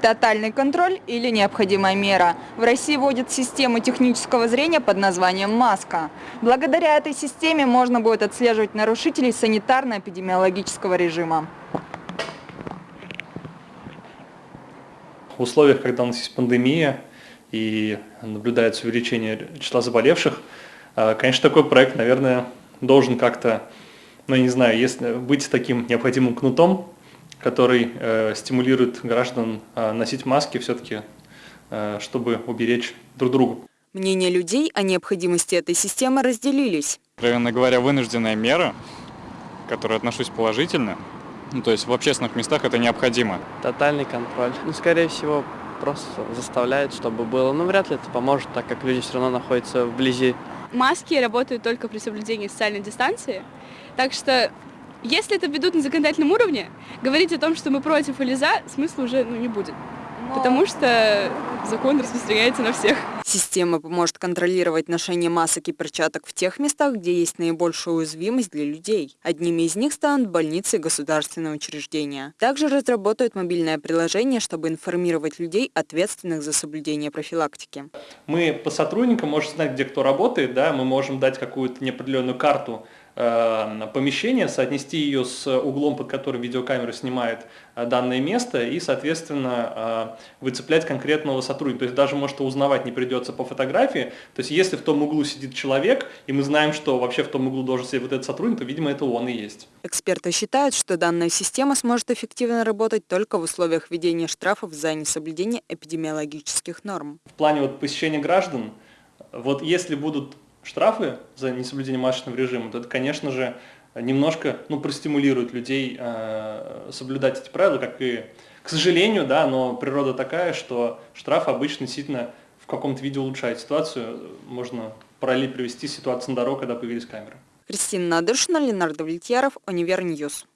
Тотальный контроль или необходимая мера. В России вводят систему технического зрения под названием «Маска». Благодаря этой системе можно будет отслеживать нарушителей санитарно-эпидемиологического режима. В условиях, когда у нас есть пандемия и наблюдается увеличение числа заболевших, э, конечно, такой проект, наверное, должен как-то, ну, не знаю, если быть таким необходимым кнутом, который э, стимулирует граждан э, носить маски все-таки, э, чтобы уберечь друг друга. Мнения людей о необходимости этой системы разделились. Откровенно говоря, вынужденная мера, к которой отношусь положительно, ну, то есть в общественных местах это необходимо. Тотальный контроль. Ну, скорее всего, просто заставляет, чтобы было. Но вряд ли это поможет, так как люди все равно находятся вблизи. Маски работают только при соблюдении социальной дистанции. Так что если это ведут на законодательном уровне, говорить о том, что мы против или за, смысла уже ну, не будет. Но... Потому что закон распространяется на всех. Система поможет контролировать ношение масок и перчаток в тех местах, где есть наибольшая уязвимость для людей. Одними из них станут больницы и государственные учреждения. Также разработают мобильное приложение, чтобы информировать людей, ответственных за соблюдение профилактики. Мы по сотрудникам можем знать, где кто работает, да, мы можем дать какую-то неопределенную карту помещение, соотнести ее с углом, под которым видеокамера снимает э, данное место и, соответственно, э, выцеплять конкретного сотрудника. То есть даже, может, узнавать не придется по фотографии. То есть если в том углу сидит человек, и мы знаем, что вообще в том углу должен сидеть вот этот сотрудник, то, видимо, это он и есть. Эксперты считают, что данная система сможет эффективно работать только в условиях введения штрафов за несоблюдение эпидемиологических норм. В плане вот посещения граждан, вот если будут штрафы за несоблюдение масочного режима, то это, конечно же, немножко ну, простимулирует людей э, соблюдать эти правила, как и, к сожалению, да, но природа такая, что штраф обычно действительно в каком-то виде улучшает ситуацию. Можно параллель привести ситуацию на дорогах, когда появились камеры. Кристина Надыршина, Ленар Давлетьяров, Univer News.